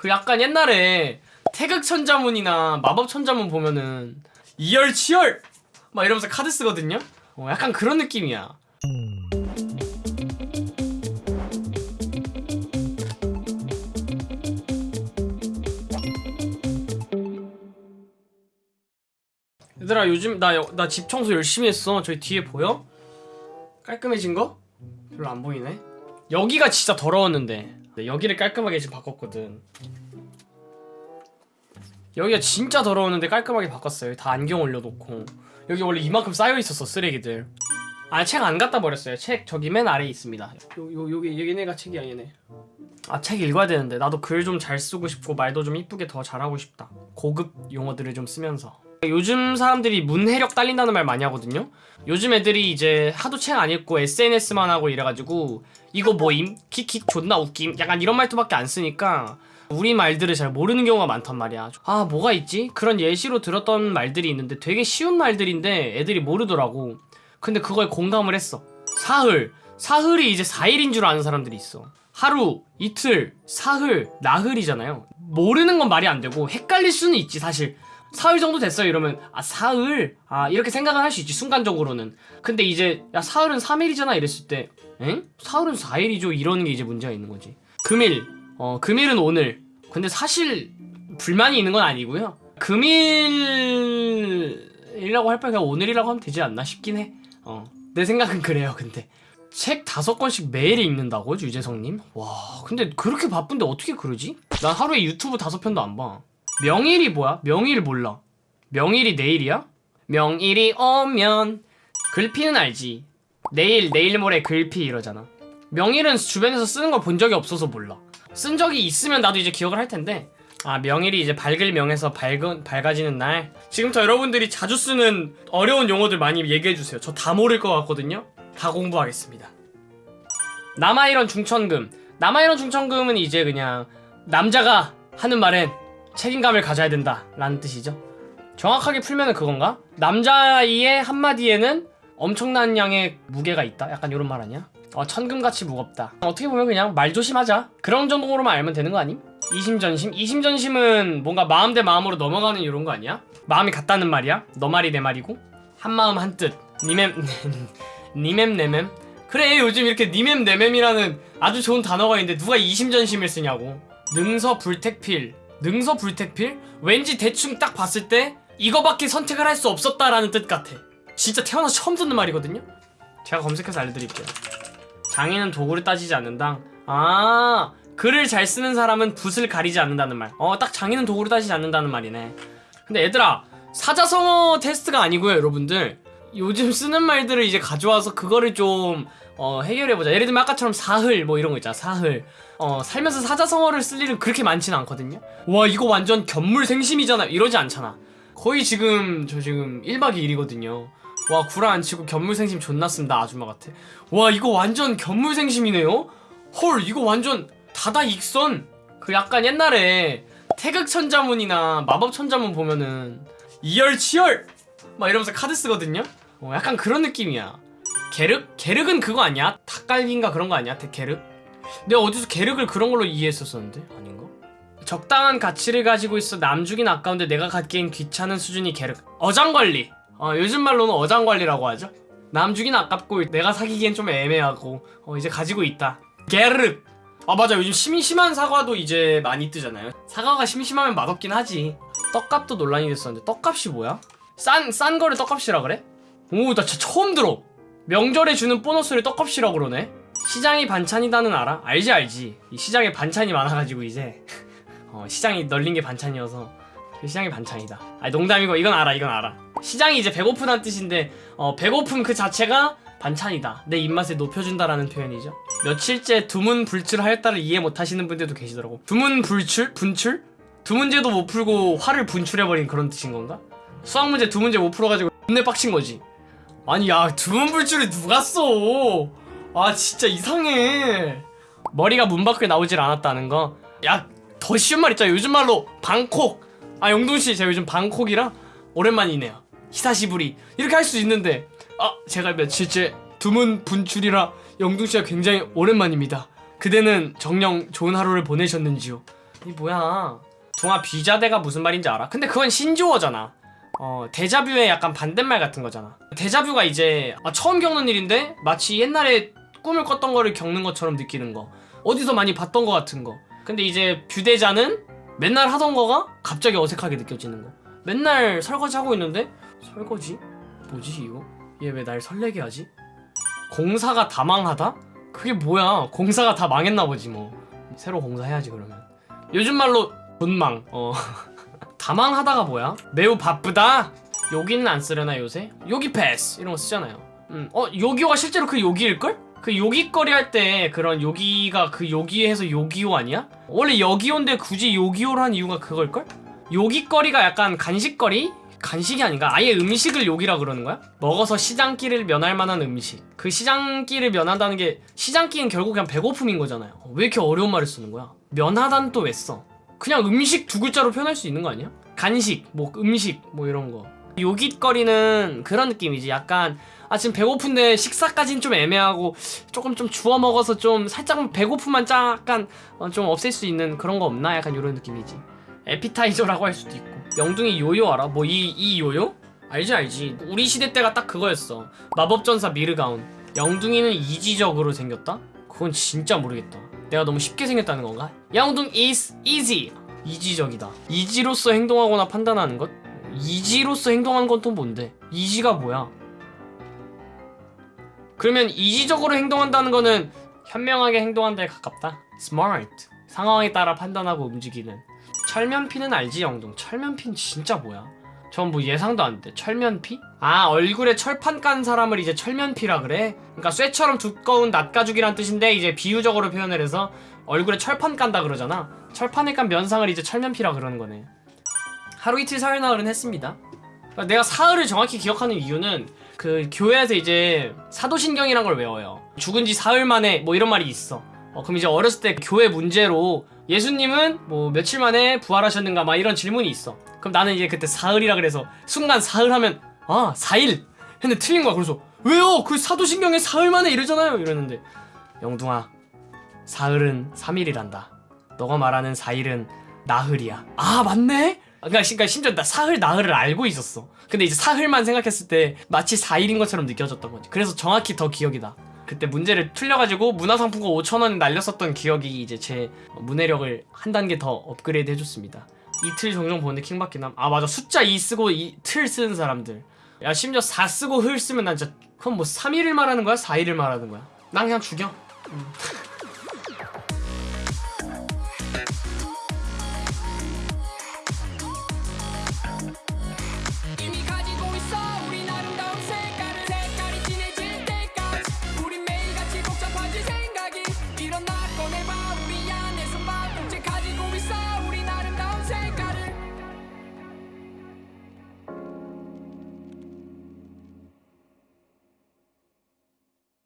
그 약간 옛날에 태극 천자문이나 마법 천자문 보면은 이열치열 막 이러면서 카드 쓰거든요. 어, 약간 그런 느낌이야. 얘들아 요즘 나 나 집 청소 열심히 했어. 저기 뒤에 보여? 깔끔해진 거? 별로 안 보이네. 여기가 진짜 더러웠는데 네, 여기를 깔끔하게 지금 바꿨거든. 여기가 진짜 더러웠는데 깔끔하게 바꿨어요. 다 안경 올려놓고 여기 원래 이만큼 쌓여 있었어 쓰레기들. 아 책 안 갖다 버렸어요. 책 저기 맨 아래에 있습니다. 요, 요 여기 얘네가 책이야 얘네. 아 책 읽어야 되는데 나도 글 좀 잘 쓰고 싶고 말도 좀 이쁘게 더 잘하고 싶다. 고급 용어들을 좀 쓰면서. 요즘 사람들이 문해력 딸린다는 말 많이 하거든요. 요즘 애들이 이제 하도 책 안 읽고 SNS만 하고 이래가지고 이거 뭐임? 킥킥 존나 웃김? 약간 이런 말투밖에 안 쓰니까 우리 말들을 잘 모르는 경우가 많단 말이야. 아 뭐가 있지? 그런 예시로 들었던 말들이 있는데 되게 쉬운 말들인데 애들이 모르더라고. 근데 그거에 공감을 했어. 사흘. 사흘이 이제 4일인 줄 아는 사람들이 있어. 하루, 이틀, 사흘, 나흘이잖아요. 모르는 건 말이 안 되고 헷갈릴 수는 있지 사실. 사흘 정도 됐어요. 이러면 아 사흘? 아 이렇게 생각을 할수 있지 순간적으로는. 근데 이제 야 사흘은 3일이잖아. 이랬을 때 엥? 사흘은 4일이죠. 이러는 게 이제 문제가 있는 거지. 금일. 어 금일은 오늘. 근데 사실 불만이 있는 건 아니고요. 금일이라고 할 바에 그냥 오늘이라고 하면 되지 않나 싶긴 해어내 생각은 그래요 근데. 책 다섯 권씩 매일 읽는다고 유재성님? 와 근데 그렇게 바쁜데 어떻게 그러지? 난 하루에 유튜브 다섯 편도 안봐 명일이 뭐야? 명일 몰라. 명일이 내일이야? 명일이 오면 글피는 알지. 내일 내일 모레 글피 이러잖아. 명일은 주변에서 쓰는 걸 본 적이 없어서 몰라. 쓴 적이 있으면 나도 이제 기억을 할 텐데. 아 명일이 이제 밝을 명에서 밝은 밝아지는 날. 지금부터 여러분들이 자주 쓰는 어려운 용어들 많이 얘기해 주세요. 저 다 모를 것 같거든요. 다 공부하겠습니다. 남아이런 중천금. 남아이런 중천금은 이제 그냥 남자가 하는 말엔 책임감을 가져야 된다 라는 뜻이죠 정확하게 풀면은 그건가? 남자의 한마디에는 엄청난 양의 무게가 있다? 약간 이런 말 아니야? 어, 천금같이 무겁다 어떻게 보면 그냥 말 조심하자 그런 정도로만 알면 되는 거 아님? 이심전심? 이심전심은 뭔가 마음 대 마음으로 넘어가는 이런 거 아니야? 마음이 같다는 말이야? 너 말이 내 말이고? 한마음 한뜻 니맴 니맴 내맴 그래 요즘 이렇게 니맴 내맴이라는 아주 좋은 단어가 있는데 누가 이심전심을 쓰냐고 능서 불택필 능서불택필? 왠지 대충 딱 봤을 때 이거밖에 선택을 할 수 없었다라는 뜻 같아. 진짜 태어나서 처음 듣는 말이거든요? 제가 검색해서 알려드릴게요. 장인은 도구를 따지지 않는다 아 글을 잘 쓰는 사람은 붓을 가리지 않는다는 말어딱 장인은 도구를 따지지 않는다는 말이네. 근데 얘들아 사자성어 테스트가 아니고요 여러분들 요즘 쓰는 말들을 이제 가져와서 그거를 좀 어, 해결해보자. 예를 들면 아까처럼 사흘 뭐 이런 거 있잖아 사흘. 어, 살면서 사자성어를 쓸 일은 그렇게 많지는 않거든요. 와 이거 완전 견물생심이잖아. 이러지 않잖아. 거의 지금 저 지금 1박 2일이거든요. 와 구라 안 치고 견물생심 존나 쓴다 아줌마 같아. 와 이거 완전 견물생심이네요? 헐 이거 완전 다다 익선. 그 약간 옛날에 태극천자문이나 마법천자문 보면은 이열치열! 막 이러면서 카드 쓰거든요 어, 약간 그런 느낌이야 게륵? 게륵은 그거 아니야? 닭갈비인가 그런 거 아니야? 게륵? 내가 어디서 게륵을 그런 걸로 이해했었었는데? 아닌가? 적당한 가치를 가지고 있어 남주긴 아까운데 내가 갖기엔 귀찮은 수준이 게륵 어장관리 어, 요즘 말로는 어장관리라고 하죠 남주긴 아깝고 내가 사기기엔 좀 애매하고 어, 이제 가지고 있다 게륵 아 맞아 요즘 심심한 사과도 이제 많이 뜨잖아요 사과가 심심하면 맛없긴 하지 떡값도 논란이 됐었는데 떡값이 뭐야? 싼, 싼 거를 떡값이라 그래? 오 나 진짜 처음 들어. 명절에 주는 보너스를 떡값이라 그러네. 시장이 반찬이다는 알아? 알지 알지. 이 시장에 반찬이 많아가지고 이제. 어, 시장이 널린 게 반찬이어서 시장이 반찬이다. 아니 농담이고 이건 알아 이건 알아. 시장이 이제 배고프다는 뜻인데 어, 배고픔 그 자체가 반찬이다. 내 입맛을 높여준다라는 표현이죠. 며칠째 두문불출하였다를 이해 못하시는 분들도 계시더라고. 두문불출? 분출? 두 문제도 못 풀고 화를 분출해버린 그런 뜻인 건가? 수학 문제 두 문제 못 풀어가지고 존내 빡친 거지 아니 야 두문불출이 누가 써? 아 진짜 이상해. 머리가 문 밖에 나오질 않았다는 거? 야 더 쉬운 말 있잖아. 요즘 말로 방콕. 아 영동씨 제가 요즘 방콕이라 오랜만이네요. 히사시부리. 이렇게 할 수 있는데. 아 제가 며칠째 두문 분출이라 영둥씨가 굉장히 오랜만입니다. 그대는 정녕 좋은 하루를 보내셨는지요? 이 뭐야? 동아 비자대가 무슨 말인지 알아? 근데 그건 신조어잖아 어 데자뷰의 약간 반대말 같은 거잖아 데자뷰가 이제 아, 처음 겪는 일인데 마치 옛날에 꿈을 꿨던 거를 겪는 것처럼 느끼는 거 어디서 많이 봤던 거 같은 거 근데 이제 뷰대자는 맨날 하던 거가 갑자기 어색하게 느껴지는 거 맨날 설거지 하고 있는데 설거지? 뭐지 이거? 얘 왜 날 설레게 하지? 공사가 다 망하다? 그게 뭐야 공사가 다 망했나 보지 뭐 새로 공사해야지 그러면 요즘 말로 분망 어 다망하다가 뭐야? 매우 바쁘다? 여기는 안 쓰려나 요새? 요기 패스 이런 거 쓰잖아요 음, 어 요기요가 실제로 그 요기일걸? 그 요기거리 할 때 그런 요기가 그 요기에서 요기요 아니야? 원래 여기요인데 굳이 요기요로 한 이유가 그걸걸? 요기거리가 약간 간식거리? 간식이 아닌가? 아예 음식을 요기라 그러는 거야? 먹어서 시장기를 면할 만한 음식 그 시장기를 면한다는 게 시장기는 결국 그냥 배고픔인 거잖아요 왜 이렇게 어려운 말을 쓰는 거야? 면하다는 또왜 써? 그냥 음식 두 글자로 표현할 수 있는 거 아니야? 간식, 뭐 음식, 뭐 이런 거. 요깃거리는 그런 느낌이지. 약간 아 지금 배고픈데 식사까지는 좀 애매하고 조금 좀 주워 먹어서 좀 살짝 배고픔만 약간 어, 좀 없앨 수 있는 그런 거 없나? 약간 이런 느낌이지. 에피타이저라고 할 수도 있고. 영둥이 요요 알아? 뭐 이 이 요요? 알지 알지. 우리 시대 때가 딱 그거였어. 마법전사 미르가운. 영둥이는 이지적으로 생겼다? 그건 진짜 모르겠다. 내가 너무 쉽게 생겼다는 건가? 영둥 is easy. 이지적이다. 이지로서 행동하거나 판단하는 것? 이지로서 행동하는 건 또 뭔데? 이지가 뭐야? 그러면 이지적으로 행동한다는 거는 현명하게 행동한다에 가깝다. smart. 상황에 따라 판단하고 움직이는. 철면피는 알지 영둥. 철면피는 진짜 뭐야? 전 뭐 예상도 안 돼. 철면피? 아 얼굴에 철판 깐 사람을 이제 철면피라 그래? 그러니까 쇠처럼 두꺼운 낫가죽이란 뜻인데 이제 비유적으로 표현을 해서 얼굴에 철판 깐다 그러잖아. 철판에 깐 면상을 이제 철면피라 그러는 거네. 하루 이틀 사흘 나흘은 했습니다. 그러니까 내가 사흘을 정확히 기억하는 이유는 그 교회에서 이제 사도신경이란 걸 외워요. 죽은 지 사흘 만에 뭐 이런 말이 있어. 어, 그럼 이제 어렸을 때 교회 문제로 예수님은 뭐 며칠 만에 부활하셨는가 막 이런 질문이 있어. 그럼 나는 이제 그때 사흘이라 그래서 순간 사흘 하면 아 4일 근데 틀린 거야. 그래서 왜요? 그 사도신경에 사흘 만에 이러잖아요. 이러는데 영둥아 사흘은 3일이란다. 너가 말하는 4일은 나흘이야. 아 맞네? 그러니까, 그러니까 심지어 나 사흘 나흘을 알고 있었어. 근데 이제 사흘만 생각했을 때 마치 4일인 것처럼 느껴졌던 거지. 그래서 정확히 더 기억이 나. 그때 문제를 틀려가지고 문화상품권 5천원 날렸었던 기억이 이제 제 문해력을 한 단계 더 업그레이드 해줬습니다. 이틀 종종 보는데 킹받긴 함. 아 맞아 숫자 2 쓰고 이 틀 쓰는 사람들. 야 심지어 4 쓰고 흘 쓰면 난 진짜 그럼 뭐 3일을 말하는 거야? 4일을 말하는 거야? 난 그냥 죽여. 음.